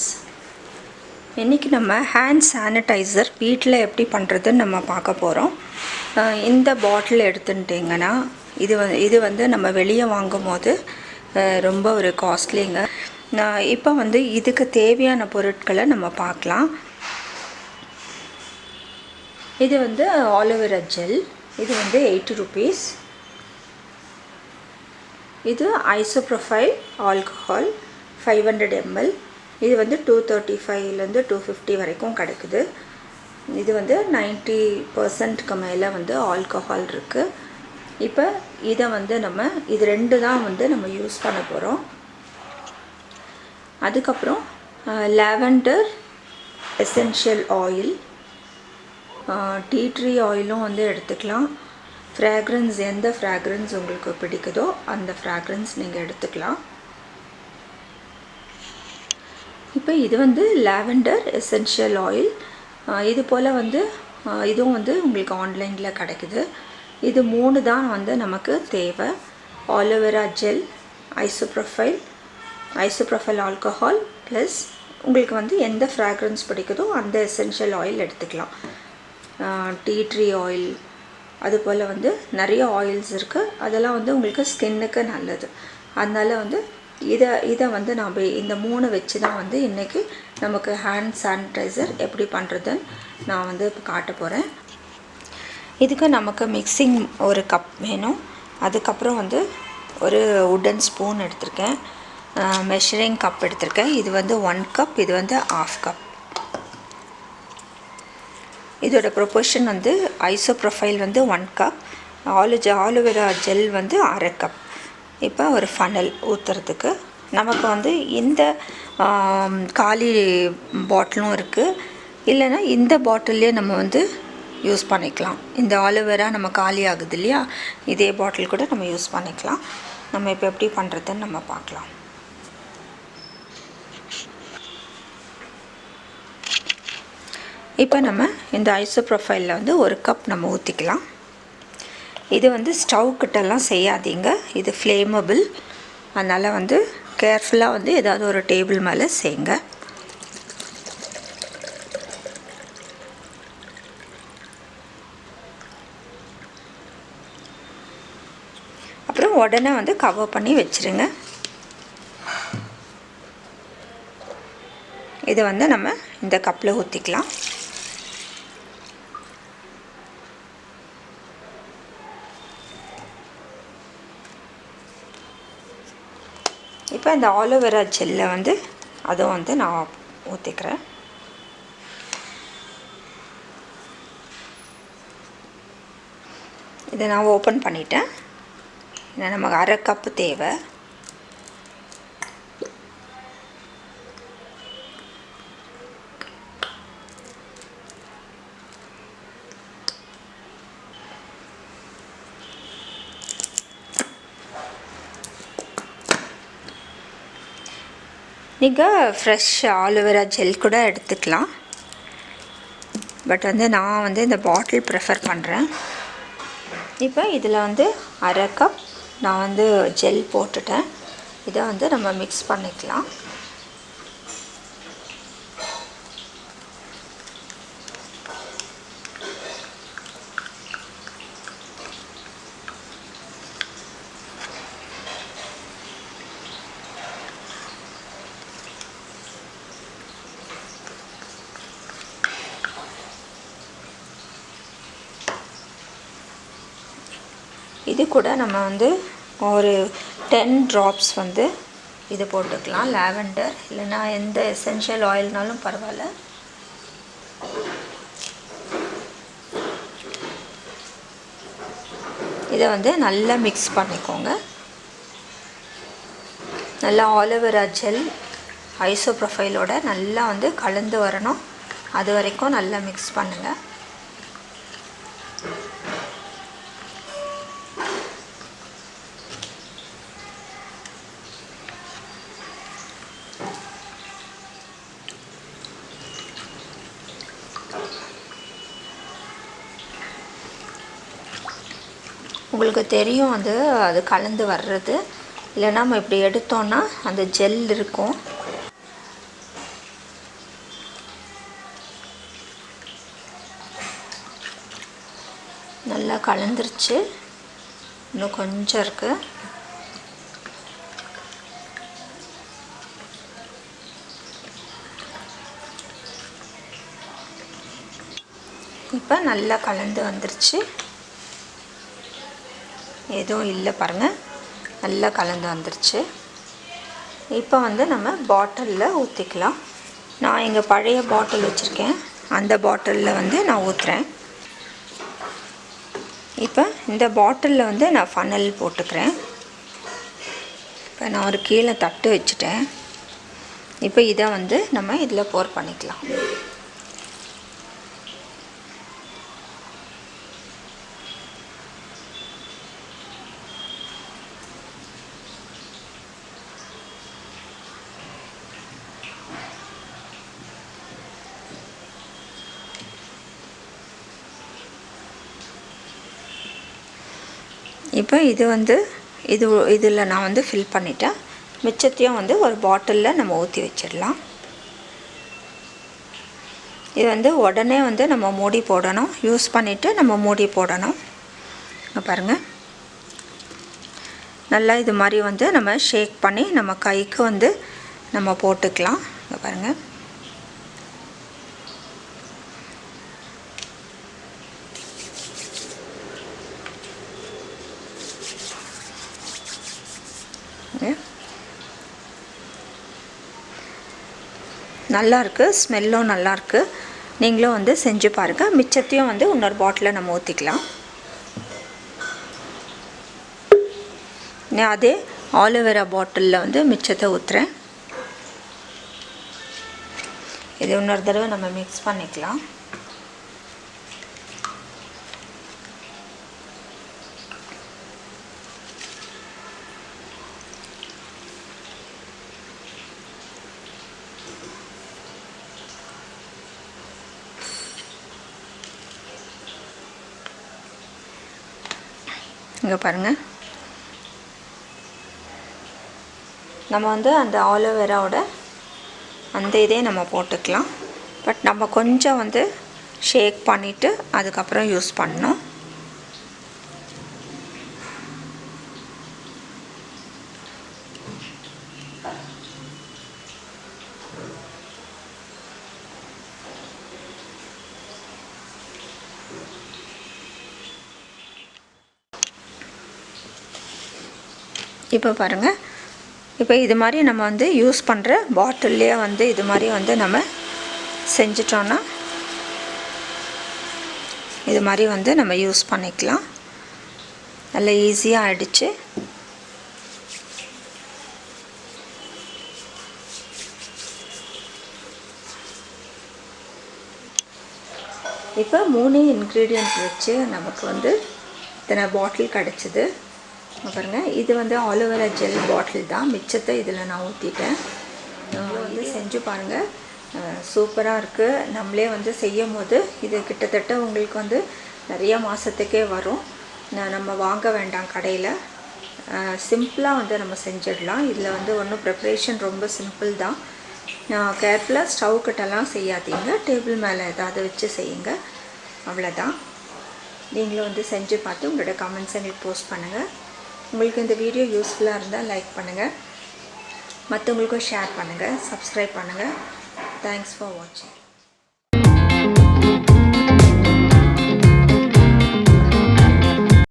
Friends இன்றைக்கி நம்ம hand sanitiser வீட்டில் எப்படி பண்ணுறதுன்னு நம்ம பார்க்க போகிறோம் இந்த பாட்டில் எடுத்துட்டிங்கன்னா இது வந்து இது வந்து நம்ம வெளியே வாங்கும் போது ரொம்ப ஒரு காஸ்ட்லிங்க நான் இப்போ வந்து இதுக்கு தேவையான பொருட்களை நம்ம பார்க்கலாம். இது வந்து ஆலோவேரா ஜெல் இது வந்து எயிட்டி ருபீஸ் இது isopropyl alcohol five hundred ml இது வந்து டூ தேர்ட்டி ஃபைவ்லேருந்து டூ ஃபிஃப்டி வரைக்கும் கிடைக்குது. இது வந்து நைன்ட்டி பர்சன்ட்க்கு மேலே வந்து ஆல்கஹால் இருக்குது இப்போ இதை வந்து நம்ம இது ரெண்டு தான் வந்து நம்ம யூஸ் பண்ண போகிறோம் அதுக்கப்புறம் lavender essential oil tea tree ஆயிலும் வந்து எடுத்துக்கலாம். ஃப்ராக்ரன்ஸ் எந்த ஃப்ராக்ரன்ஸ் உங்களுக்கு பிடிக்குதோ அந்த ஃப்ராக்ரன்ஸ் நீங்கள் எடுத்துக்கலாம். இப்போ இது வந்து லாவெண்டர் எசென்ஷியல் ஆயில். இது போல் வந்து இதுவும் வந்து உங்களுக்கு ஆன்லைனில் கிடைக்குது. இது மூணு தான் வந்து நமக்கு தேவை. Aloe vera gel isopropyl isopropyl alcohol plus உங்களுக்கு வந்து எந்த ஃப்ராக்ரன்ஸ் பிடிக்குதோ அந்த எசென்ஷியல் ஆயில் எடுத்துக்கலாம். டீ ட்ரீ ஆயில் அது போல் வந்து நிறைய ஆயில்ஸ் இருக்குது அதெல்லாம் வந்து உங்களுக்கு ஸ்கின்னுக்கு நல்லது. அதனால் வந்து இதை இதை வந்து நாம் இந்த மூணு வச்சு தான் வந்து இன்றைக்கி நமக்கு ஹேண்ட் சானிடைசர் எப்படி பண்ணுறதுன்னு நான் வந்து இப்போ காட்ட போகிறேன் இதுக்கு நமக்கு மிக்சிங் ஒரு கப் வேணும். அதுக்கப்புறம் வந்து ஒரு உட்டன் ஸ்பூன் எடுத்திருக்கேன். மெஷரிங் கப் எடுத்திருக்கேன். இது வந்து ஒன் கப் இது வந்து ஆஃப் கப் இதோட ப்ரொபோர்ஷன் வந்து ஐசோ ப்ரொஃபைல் வந்து one cup aloe aloe vera gel வந்து அரை கப் இப்போ ஒரு ஃபனல் ஊற்றுறதுக்கு நமக்கு வந்து இந்த காலி பாட்டிலும் இருக்குது இல்லைன்னா இந்த பாட்டில்லே நம்ம வந்து யூஸ் பண்ணிக்கலாம். இந்த ஆலோவேரா நம்ம காலி ஆகுது இல்லையா? இதே பாட்டில் கூட நம்ம யூஸ் பண்ணிக்கலாம். நம்ம இப்போ எப்படி பண்ணுறதுன்னு நம்ம பார்க்கலாம். இப்போ நம்ம இந்த ஐசோ ப்ரொஃபைலில் வந்து ஒரு கப் நம்ம ஊற்றிக்கலாம் இது வந்து ஸ்டவ் கிட்டலாம் செய்யாதீங்க. இது ஃப்ளேமபிள் அதனால் வந்து கேர்ஃபுல்லாக வந்து ஏதாவது ஒரு டேபிள் மேலே செய்யுங்க அப்புறம் உடனே வந்து கவர் பண்ணி வச்சுருங்க. இதை வந்து நம்ம இந்த கப்பில் ஊற்றிக்கலாம் இப்போ இந்த ஆலோவேரா ஜெல்லை வந்து அதுவும் வந்து நான் ஊற்றிக்கிறேன் இதை நான் ஓப்பன் பண்ணிட்டேன். ஏன்னா நமக்கு அரை கப்பு தேவை. நீங்கள் ஃப்ரெஷ் ஆலோவேரா ஜெல் கூட எடுத்துக்கலாம். பட் வந்து நான் வந்து இந்த பாட்டில் ப்ரிஃபர் பண்ணுறேன் இப்போ இதில் வந்து அரை கப் நான் வந்து ஜெல் போட்டுட்டேன். இதை வந்து நம்ம மிக்ஸ் பண்ணிக்கலாம். இது கூட நம்ம வந்து ஒரு டென் ட்ராப்ஸ் வந்து இது போட்டுக்கலாம் லாவெண்டர் இல்லைன்னா எந்த எசென்ஷியல் ஆயில்னாலும் பரவாயில்ல. இதை வந்து நல்லா மிக்ஸ் பண்ணிக்கோங்க. நல்லா ஆலோவேரா ஜெல் ஐசோ ப்ரொஃபைலோட நல்லா வந்து கலந்து வரணும். அது வரைக்கும் நல்லா மிக்ஸ் பண்ணுங்கள் உங்களுக்கு தெரியும் அது அது கலந்து வர்றது. இல்லைன்னா நம்ம இப்படி எடுத்தோன்னா அந்த ஜெல் இருக்கும். நல்லா கலந்துருச்சு. இன்னும் கொஞ்சம் இருக்குது இப்போ நல்லா கலந்து வந்துருச்சு. எதுவும் இல்லை பாருங்கள் நல்லா கலந்து வந்துருச்சு. இப்போ வந்து நம்ம பாட்டிலில் ஊற்றிக்கலாம் நான் இங்கே பழைய பாட்டில் வச்சுருக்கேன். அந்த பாட்டிலில் வந்து நான் ஊற்றுறேன் இப்போ இந்த பாட்டிலில் வந்து நான் ஃபனல் போட்டுக்கிறேன். இப்போ நான் ஒரு கீழே தட்டு வச்சுட்டேன். இப்போ இதை வந்து நம்ம இதில் போர் பண்ணிக்கலாம். இப்போ இது வந்து இது இதில் நான் வந்து ஃபில் பண்ணிட்டேன். மிச்சத்தையும் வந்து ஒரு பாட்டிலில் நம்ம ஊற்றி வச்சிடலாம். இது வந்து உடனே வந்து நம்ம மூடி போடணும். யூஸ் பண்ணிவிட்டு நம்ம மூடி போடணும். இங்கே பாருங்கள் நல்லா இது மாதிரி வந்து நம்ம ஷேக் பண்ணி நம்ம கைக்கு வந்து நம்ம போட்டுக்கலாம். இங்கே பாருங்கள் நல்லாயிருக்கு ஸ்மெல்லும் நல்லாயிருக்கு நீங்களும் வந்து செஞ்சு பாருங்கள் மிச்சத்தையும் வந்து இன்னொரு பாட்டிலில் நம்ம ஊற்றிக்கலாம் நான் அதே ஆலோவேரா பாட்டிலில் வந்து மிச்சத்தை ஊற்றுறேன் இது இன்னொரு தடவை நம்ம மிக்ஸ் பண்ணிக்கலாம். இங்கே பாருங்கள் நம்ம வந்து அந்த ஆலோவேராவோட அந்த இதே நம்ம போட்டுக்கலாம். பட் நம்ம கொஞ்சம் வந்து ஷேக் பண்ணிவிட்டு அதுக்கப்புறம் யூஸ் பண்ணணும். இப்போ பாருங்கள் இப்போ இது மாதிரி நம்ம வந்து யூஸ் பண்ணுற பாட்டில்லையே வந்து இது மாதிரி வந்து நம்ம செஞ்சிட்டோன்னா இது மாதிரி வந்து நம்ம யூஸ் பண்ணிக்கலாம். நல்லா ஈஸியாக ஆயிடுச்சு. இப்போ மூணு இன்க்ரீடியன்ட் வச்சு நமக்கு வந்து இத்தனை பாட்டில் கிடச்சிது. பாருங்கள் இது வந்து ஆலோவேரா ஜெல் பாட்டில் தான். மிச்சத்தை இதில் நான் ஊற்றிட்டேன் வந்து செஞ்சு பாருங்கள் சூப்பராக இருக்குது நம்மளே வந்து செய்யும் போது இது கிட்டத்தட்ட உங்களுக்கு வந்து நிறைய மாதத்துக்கே வரும். நம்ம வாங்க வேண்டாம் கடையில். சிம்பிளாக வந்து நம்ம செஞ்சிடலாம். இதில் வந்து ஒன்றும் ப்ரிப்ரேஷன் ரொம்ப சிம்பிள் தான். கேர்ஃபுல்லாக ஸ்டவ் கிட்டலாம் செய்யாதீங்க. டேபிள் மேலே ஏதாவது வச்சு செய்யுங்க. அவ்வளோதான் நீங்களும் வந்து செஞ்சு பார்த்து உங்களோட கமெண்ட்ஸ் எங்களுக்கு போஸ்ட் பண்ணுங்கள் உங்களுக்கு இந்த வீடியோ யூஸ்ஃபுல்லாக இருந்தால் லைக் பண்ணுங்கள் மற்றவங்களுக்கும் ஷேர் பண்ணுங்கள் சப்ஸ்கிரைப் பண்ணுங்கள் தேங்க்ஸ் ஃபார் வாட்சிங்